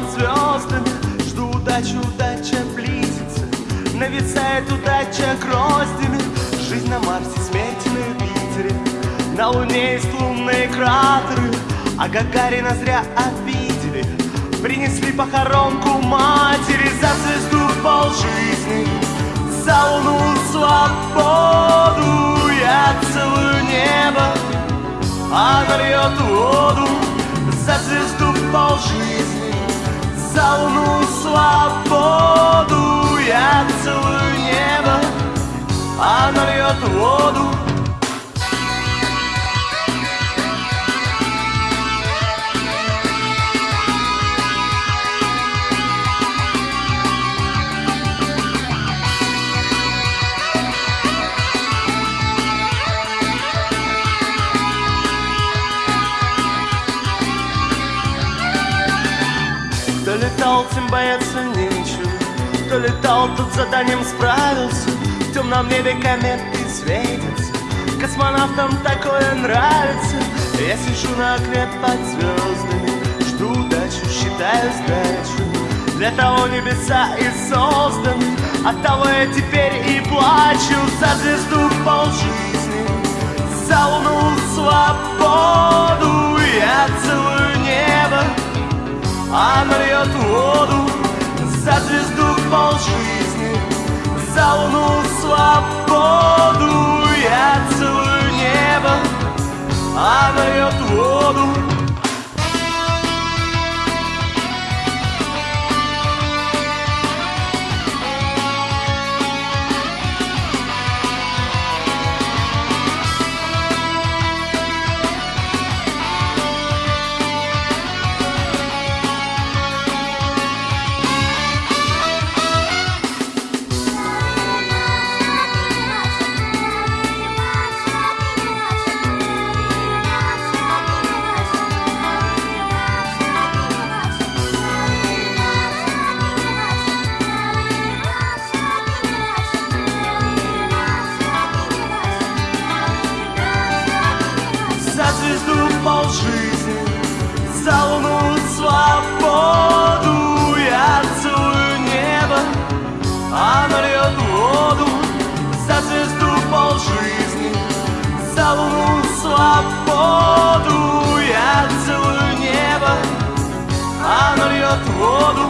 под звездами. Жду удачи, удача близится. Нависает удача гроздями. Жизнь на Марсе, смерть на Юпитере На Луне есть лунные кратеры. А Гагарина зря обидели. Принесли похоронку матери. За звезду полжизни. За луну свободу Я целую небо. Она льет воду. За звезду полжизни За луну свободу Я целую небо Она льет воду летал, тем бояться нечего. Кто летал, тот заданием справился. В темном небе кометы светятся Космонавтам такое нравится. Я сижу на окне под звездами Жду удачу, считаю сдачу. Для того небеса и созданы От того я теперь и плачу. За звезду полжизни За луну свободу. Я целую небо она льет воду за звезду полжизни За луну свободу Я целую небо Она льет воду Она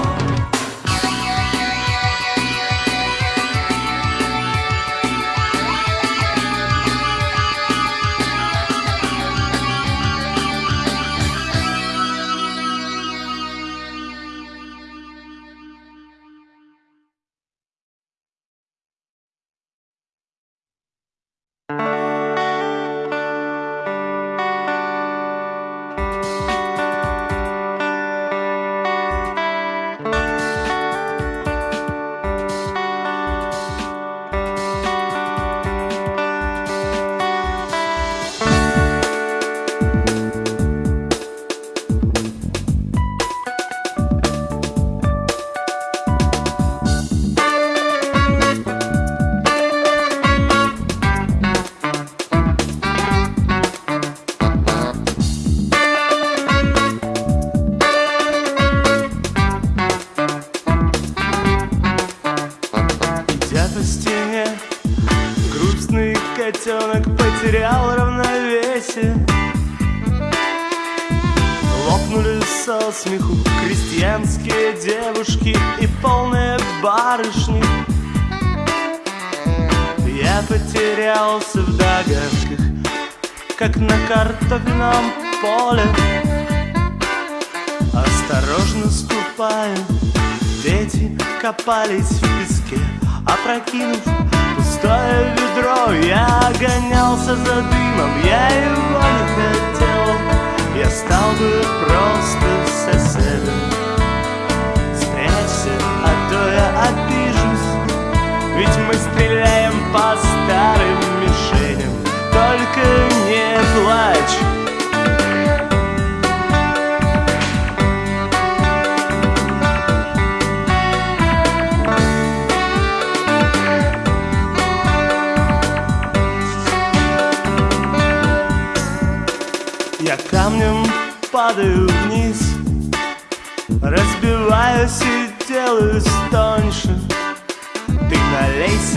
копались в песке, опрокинув пустое ведро. Я гонялся за дымом, я его не хотел. Я стал бы просто соседом. Спрячься, а то я обижусь, ведь мы стреляем по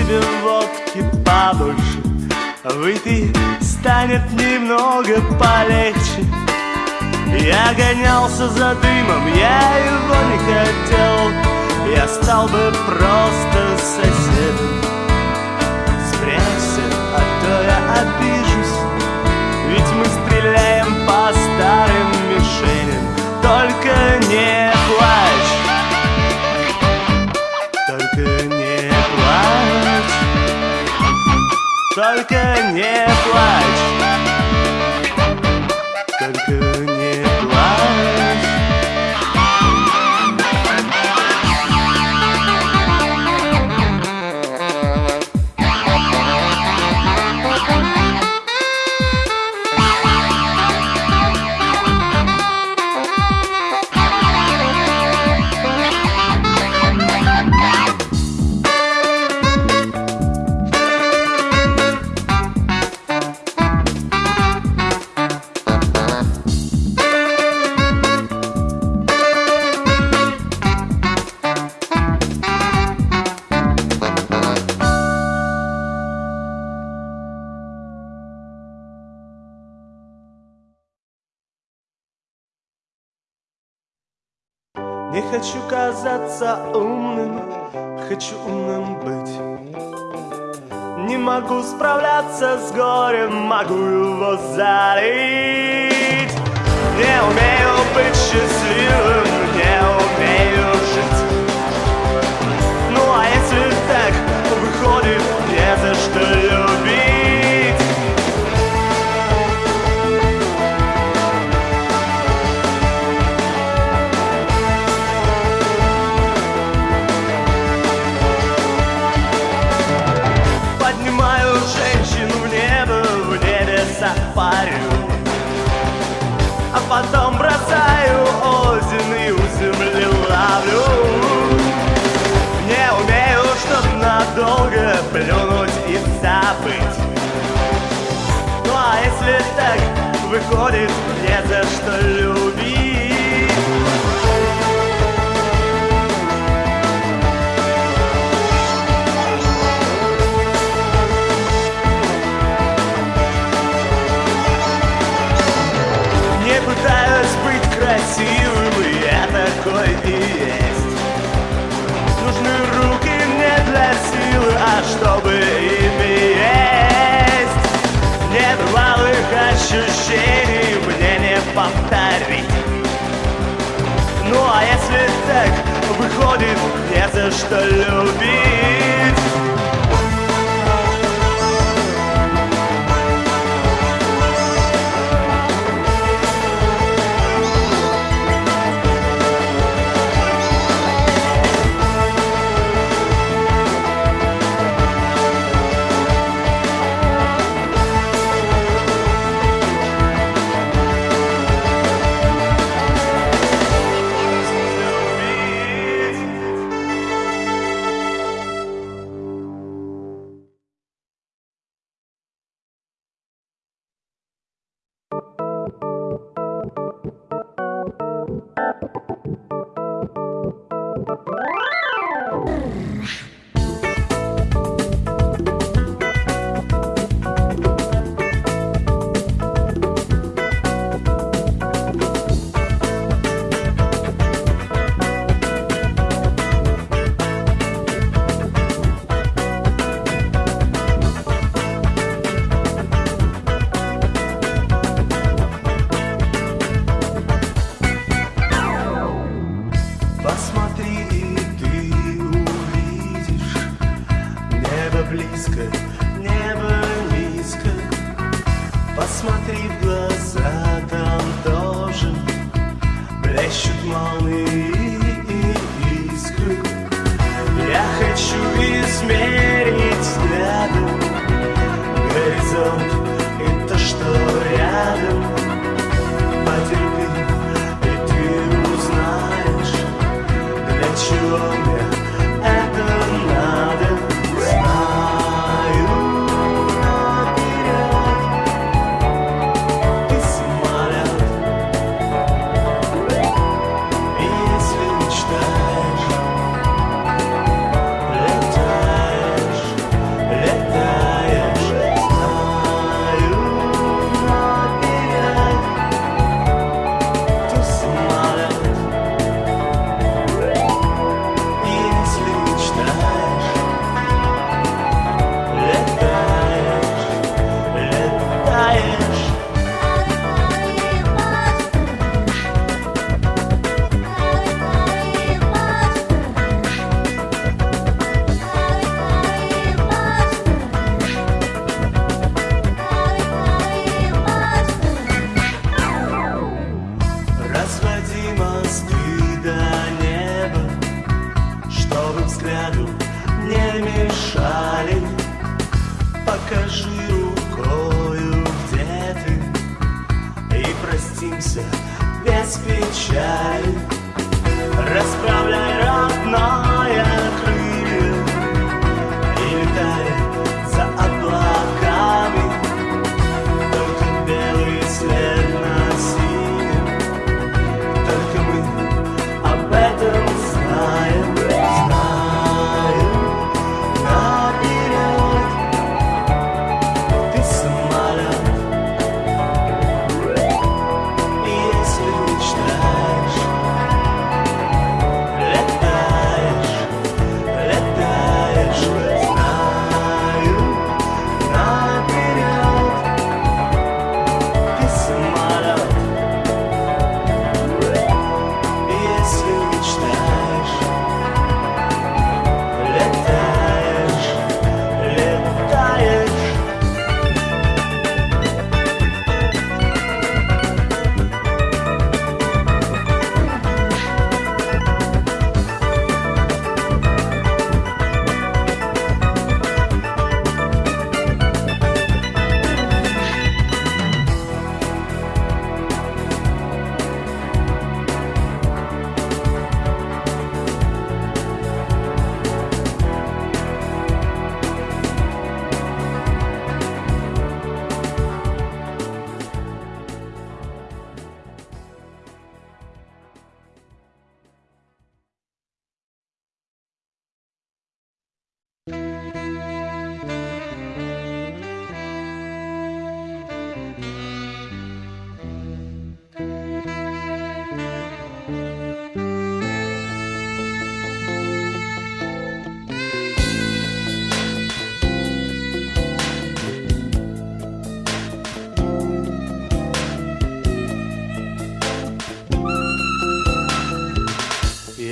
себе водки побольше Выпей, станет немного полегче. Я гонялся за дымом, я его не хотел. Я стал бы просто соседом. Спрячься, а то я обижусь. Ведь мы стреляем по старым мишеням. Только не плачь Только не плачь. Только не казаться умным, хочу умным быть. Не могу справляться с горем, могу его залить. Не умею быть счастливым, не умею жить. Ну а если так, выходит, не за что любить. И у земли ловлю. Не умею, чтоб надолго плюнуть и забыть. Ну а если так, выходит, не за что любить красивым, и я такой и есть. Нужны руки не для силы, а чтобы ими есть. Небывалых ощущений мне не повторить. Ну а если так, выходит, не за что любить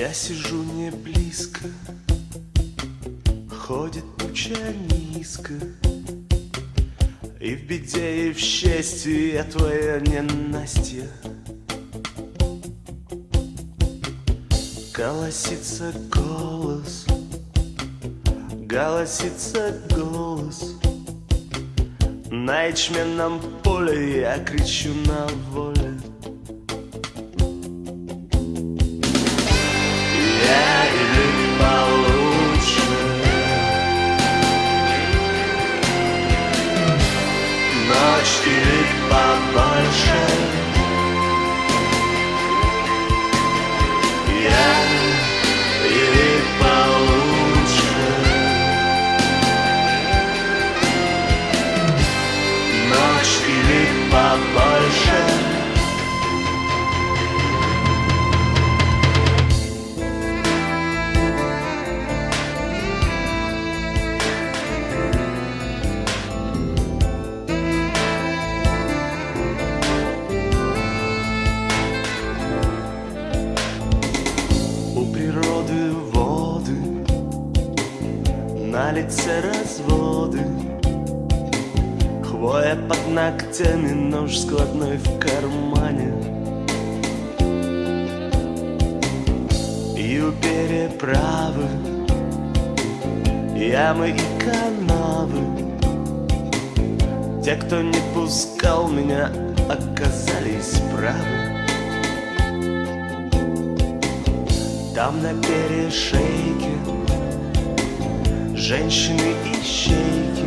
Я сижу не близко, ходит туча низко, И в беде, и в счастье я твоя ненастье. Голосится голос, голосится голос, На ячменном поле я кричу на воле. Там на перешейке Женщины и щейки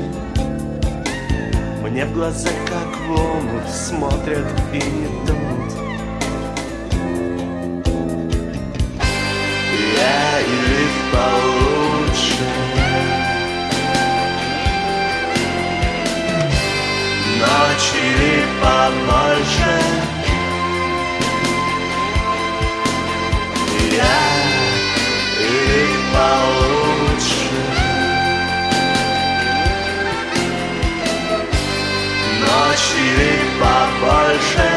Мне в глаза как в омут Смотрят и не тонут Я или получше. Ночь или побольше или получше. Ночь или побольше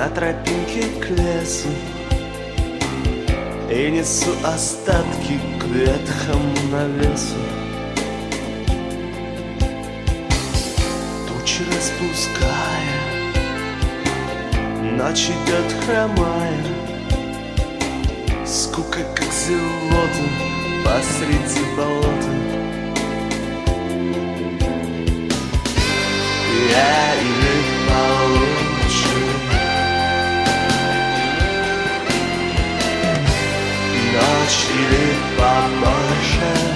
на тропинке к лесу И несу остатки к ветхому навесу. Тучи распуская Ночь идет хромая Скука как зелота посреди болота. Я Ночь или побольше Я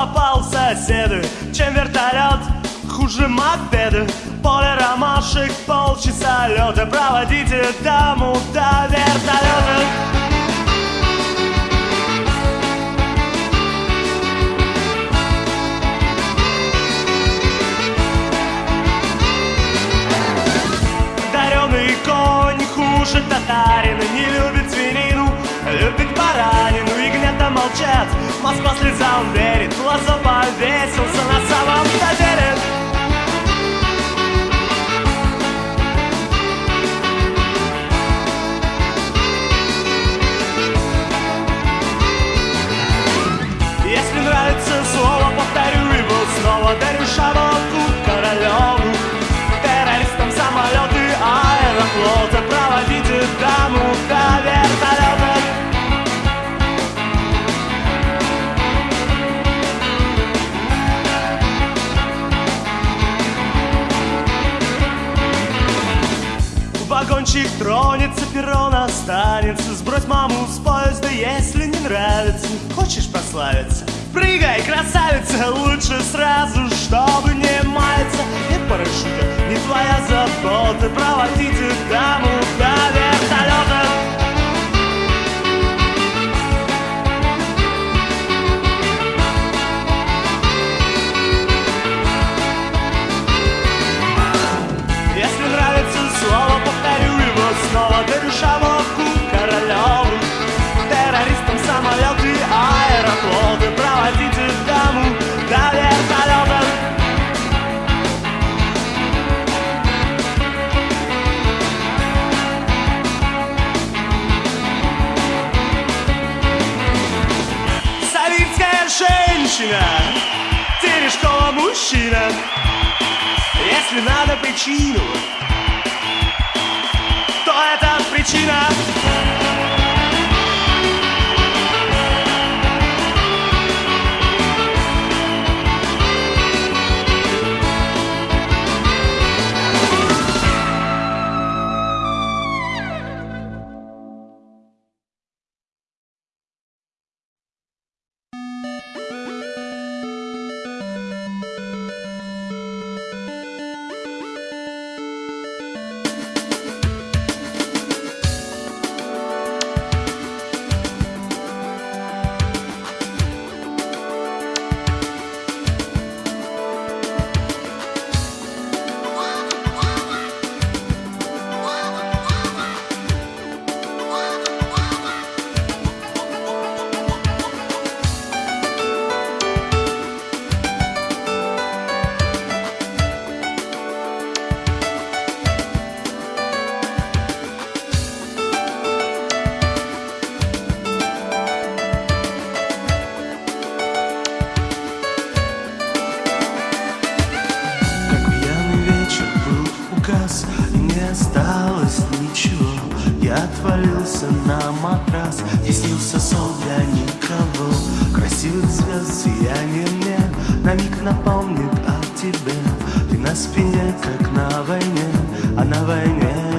попал соседы Чем вертолет, хуже мопеды Поле ромашек, полчаса лета Проводите даму до вертолета Дареный конь хуже татарина молчат, Москва слезам верит Лазо повесился на самом-то деле Если нравится слово, повторю его снова. Дарю шавотку королеву Террористам самолеты аэрофлота Проводите даму до вертолета Вагончик тронется, перрон останется. Сбрось маму с поезда, если не нравится. Хочешь прославиться? Прыгай, красавица, лучше сразу, чтобы не маяться. Нет парашюта, не твоя забота. Проводите даму до вертолета Мужчина если надо причину, то это причина. осталось ничего. Я отвалился на матрас И снился сон для никого. Красивых звезд сияние мне На миг напомнит о тебе Ты на спине, как на войне А на войне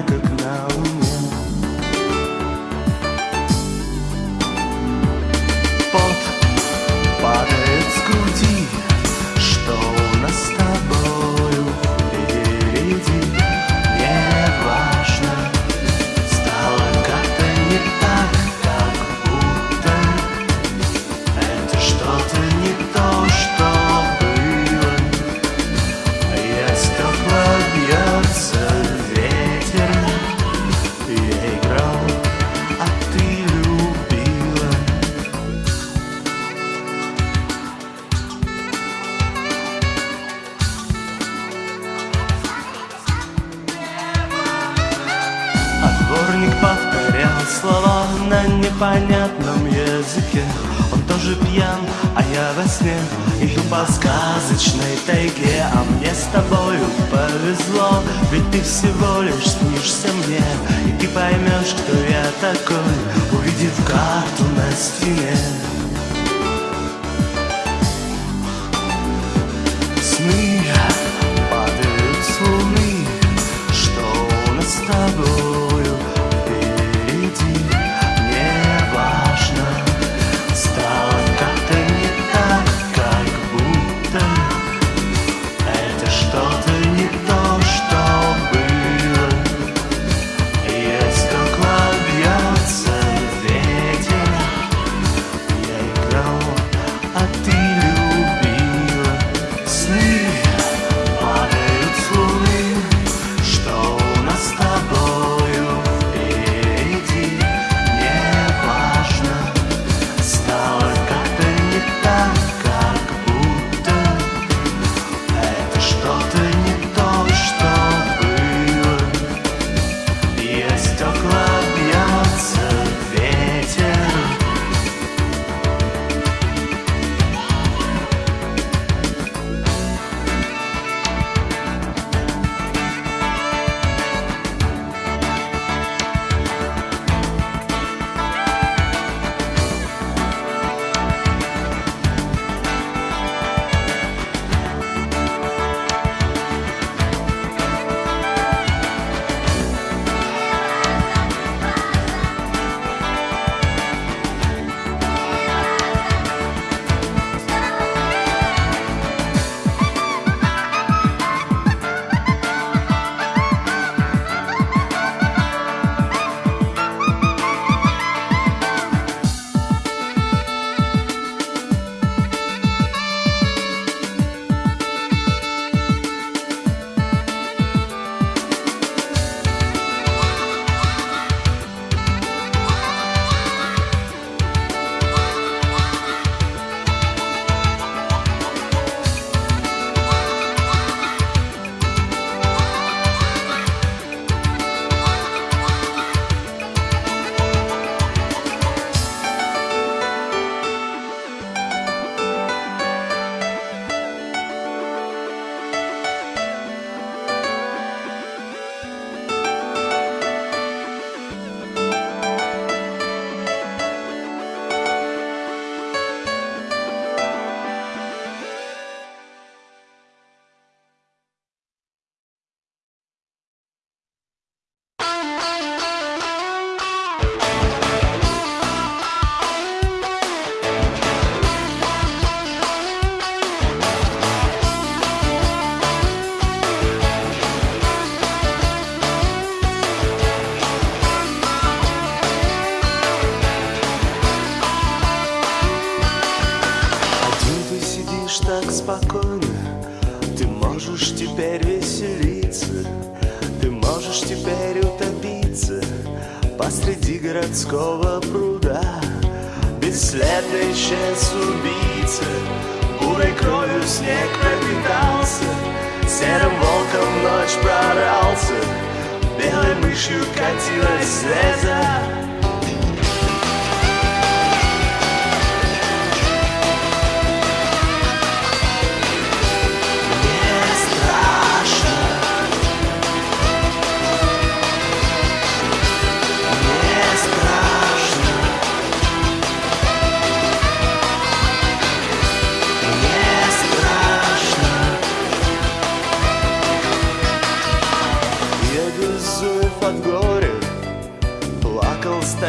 destiny.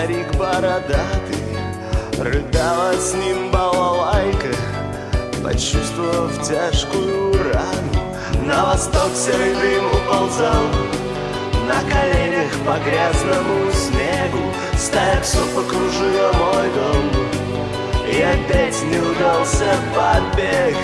Старик бородатый Рыдала с ним балалайка Почувствовав тяжкую рану. На восток серый дым уползал На коленях по грязному снегу. Стая псов окружила мой дом И опять не удался побег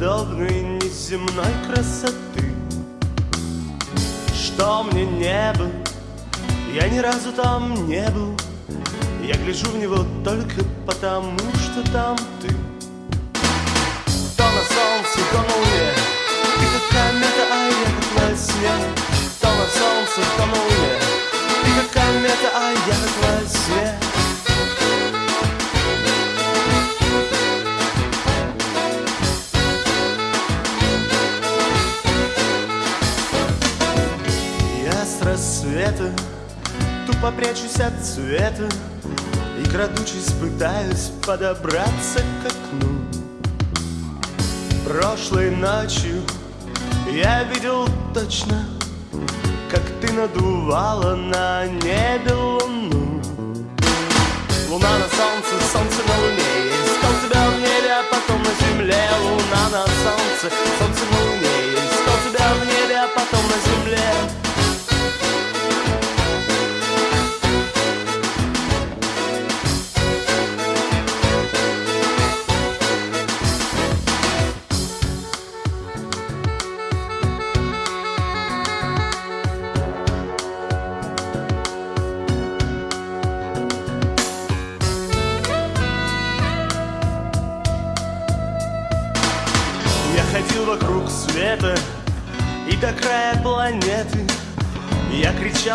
подобной неземной красоты. Что мне не был, я ни разу там не был. Я гляжу в него только потому, что там ты. То на солнце, то на луне Ты как комета, а я как во сне То на солнце, то на луне Ты как комета, а я как во сне подобраться к окну. Прошлой ночью я видел точно Как ты надувала на небе луну. Луна на солнце, солнце на луне Я искал тебя в небе, а потом на земле. Луна на солнце, солнце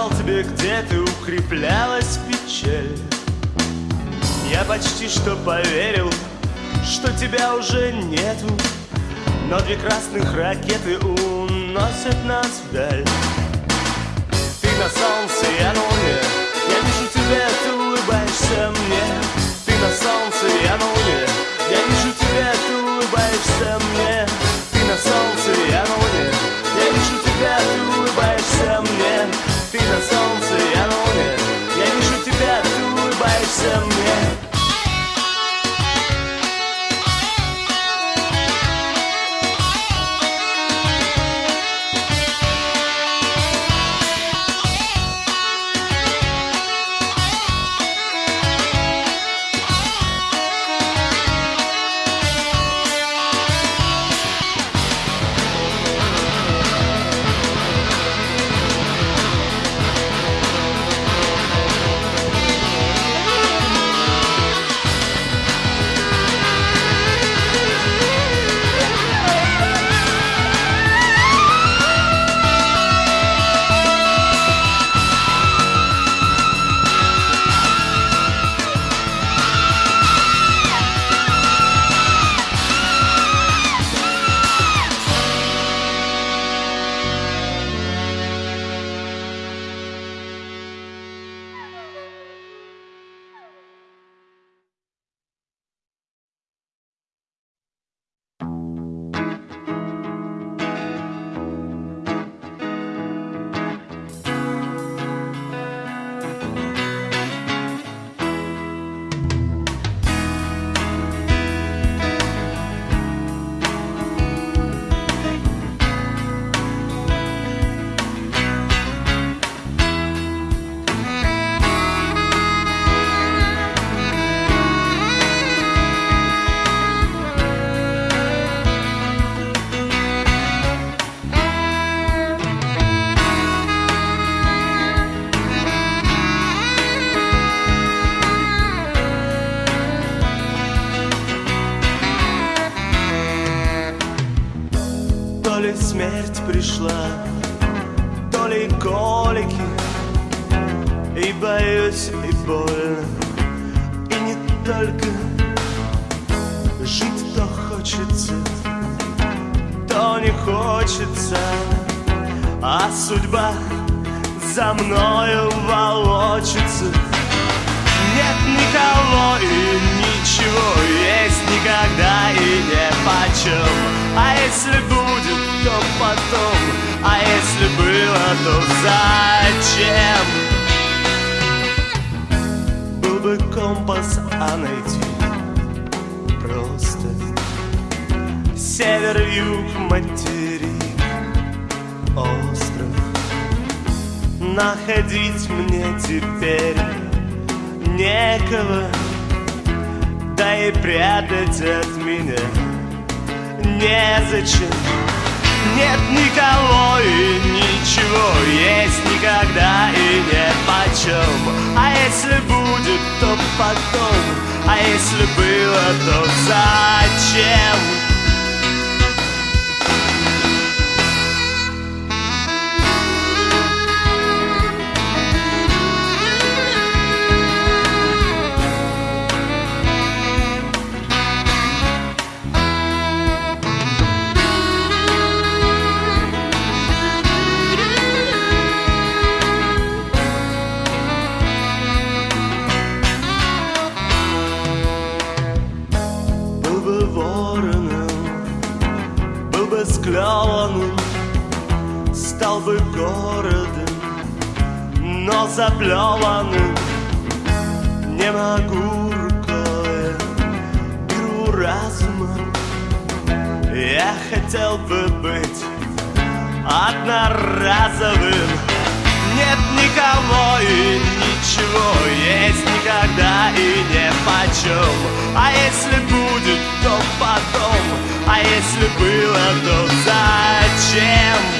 Кричал тебе, где ты укреплялась печаль. Я почти что поверил, что тебя уже нету Но две красных ракеты уносят нас вдаль. Ты на солнце, я на луне Я вижу тебя, ты хочется, то не хочется, а судьба за мною волочится. Нет никого и ничего, есть никогда и не почем. А если будет, то потом, а если было, то зачем? Был бы компас, а найти Север, юг, материк, остров. Находить мне теперь некого Да и прятать от меня незачем. Нет никого и ничего Есть никогда и не почем А если будет, то потом. А если было, то зачем? Заплеванным Не могу рукой, беру разумом Я хотел бы быть одноразовым. Нет никого и ничего Есть никогда и не почем. А если будет, то потом. А если было, то зачем?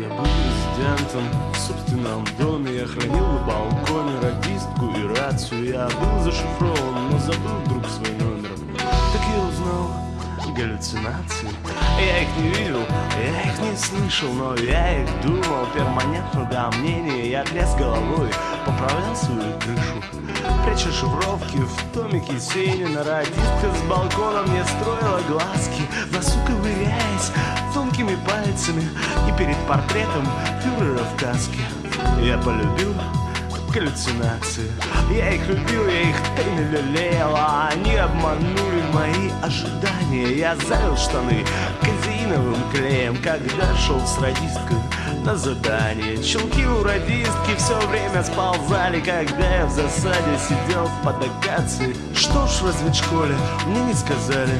Я был резидентом в собственном доме Я хранил на балконе радистку и рацию. Я был зашифрован, но забыл вдруг свой номер. Так я узнал галлюцинации. Я их не видел, я их не слышал Но я их думал перманентно до мнения Я тряс головой, поправлял свою крышу Пряча шифровки в томике Сенина Радистка с балкона мне строила глазки В носу ковыряясь тонкими пальцами И перед портретом фюрера в каске. Я полюбил галлюцинации Я их любил, я их тайно лелеял А они обманули мои ожидания. Я залил штаны казеиновым клеем Когда шел с радисткой на задание. Челки у радистки все время сползали Когда я в засаде сидел под акацией. Что ж в разведшколе мне не сказали.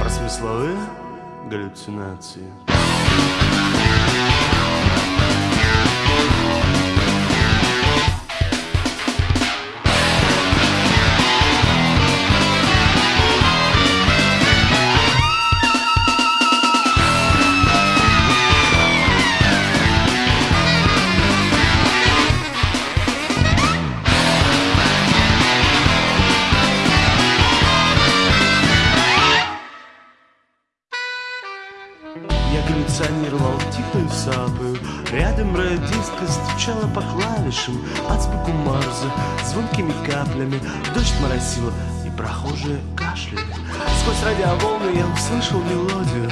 Про смысловые галлюцинации стучала по клавишам Азбуку Марза звонкими каплями. Дождь моросила и прохожие кашляли. Сквозь радиоволны я услышал мелодию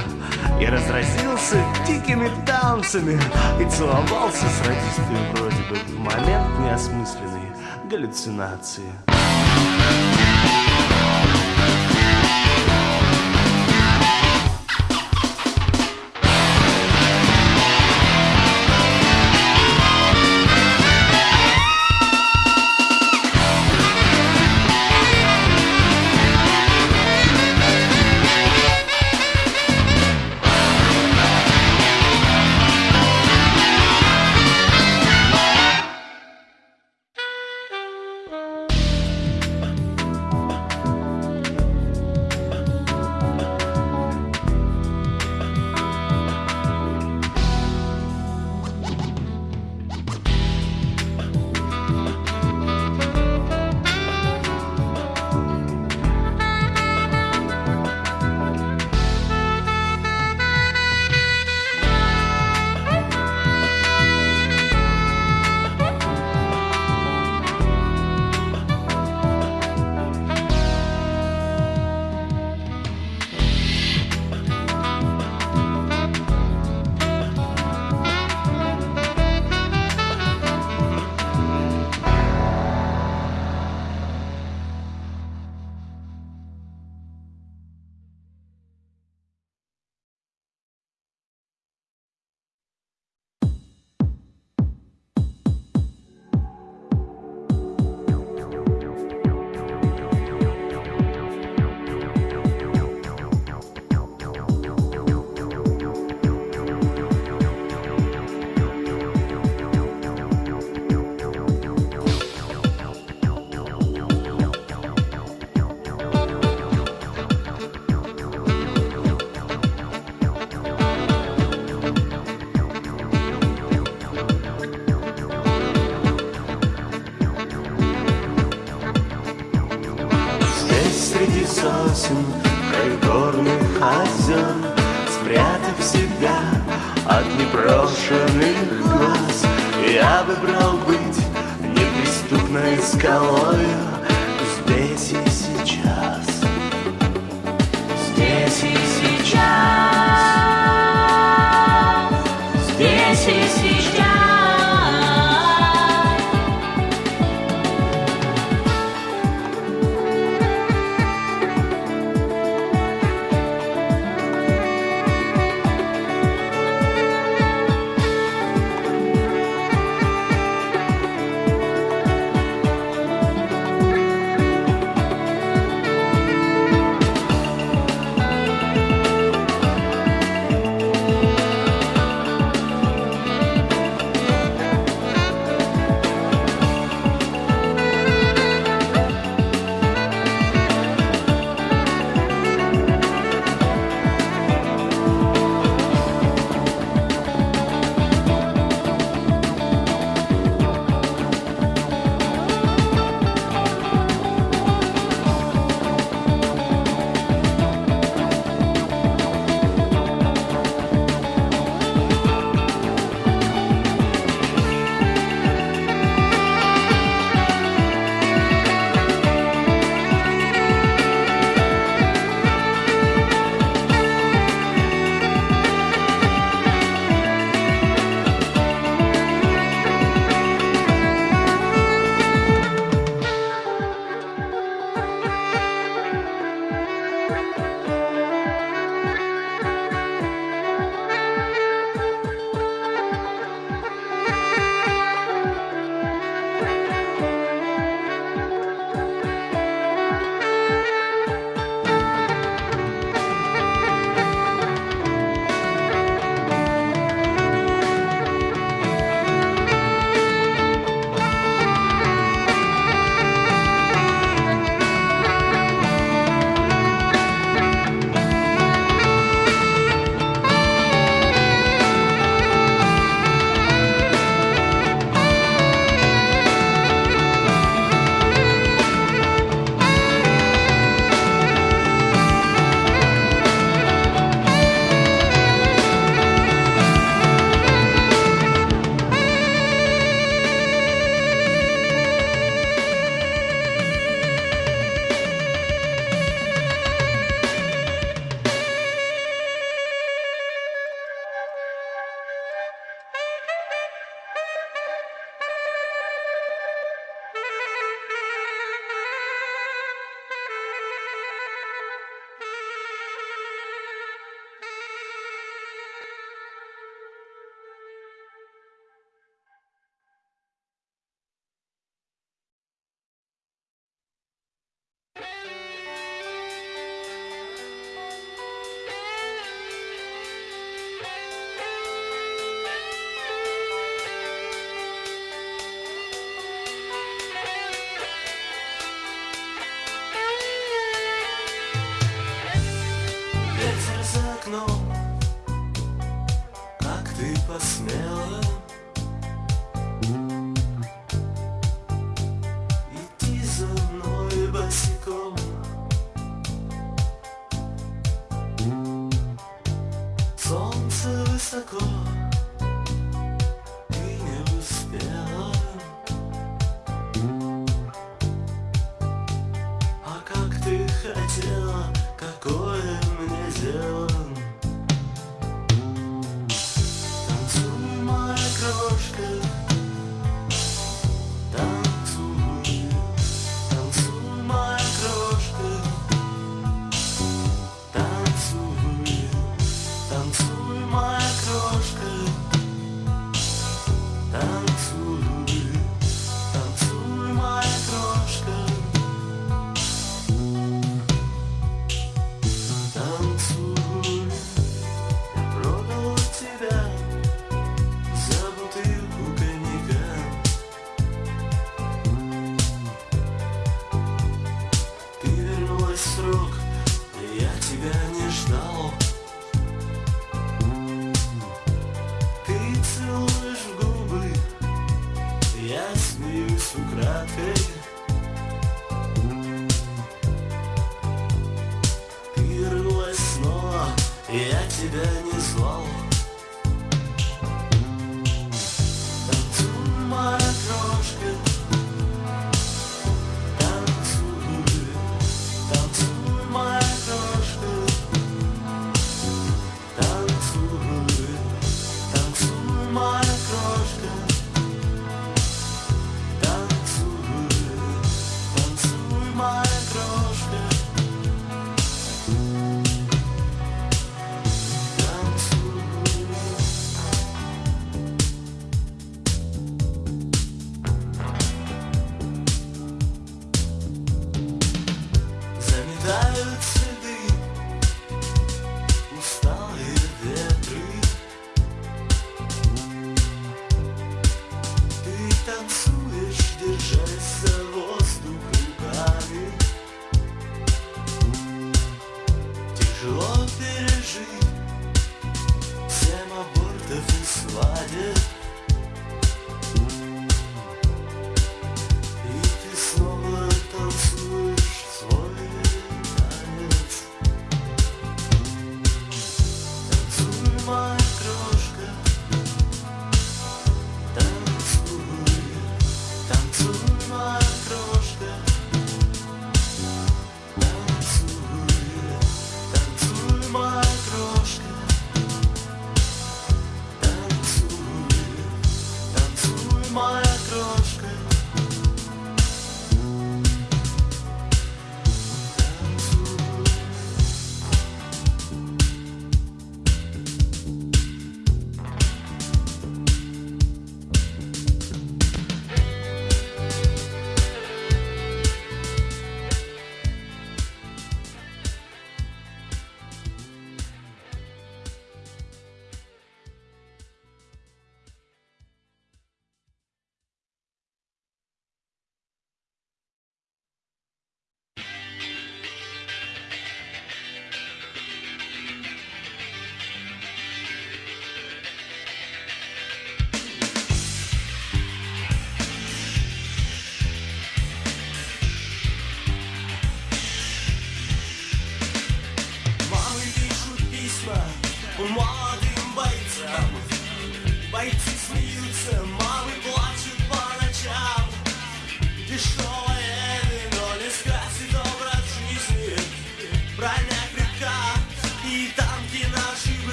Я разразился дикими танцами И целовался с радисткой вроде бы В момент неосмысленной галлюцинации. Здесь